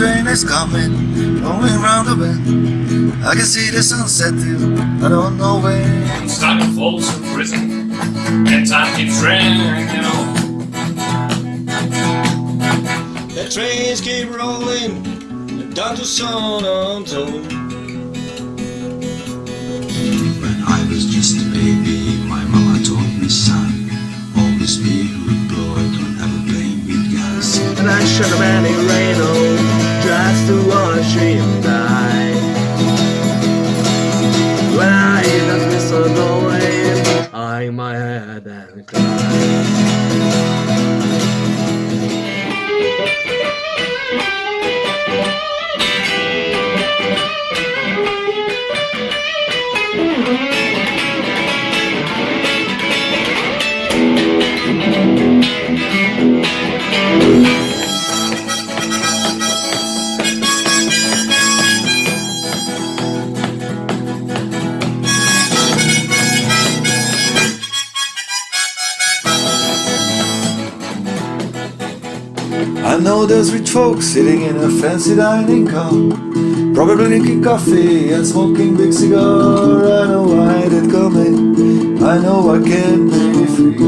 I hear the train is coming, going round the bend. I can see the sunset too, I don't know when. I'm stuck in Folsom Prison, and time keeps running on. The trains keep rolling down to San Antonio. When I was just a baby, my mama told me, son, always be a good boy, don't ever play with guns. And I should have any Reno just to watch him die. When I hear that whistle going, I know there's rich folks sitting in a fancy dining car Probably drinking coffee and smoking big cigar. I know why they're coming, I know I can't be free.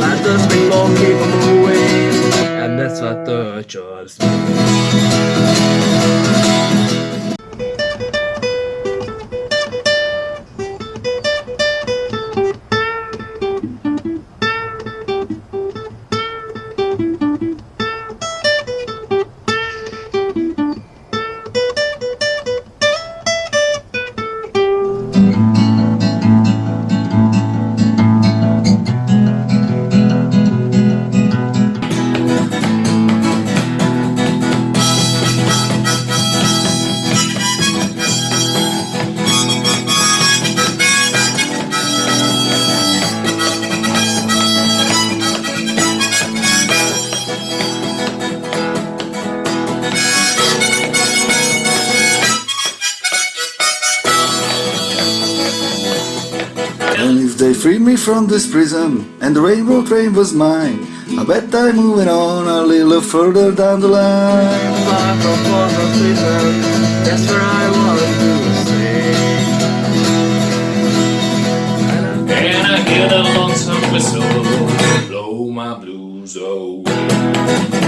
Let the bingo keep moving, and that's what the church And if they freed me from this prison and the rainbow train was mine I bet I'm moving on a little further down the line from that's where I want to stay. And I hear the lonesome whistle blow my blues away.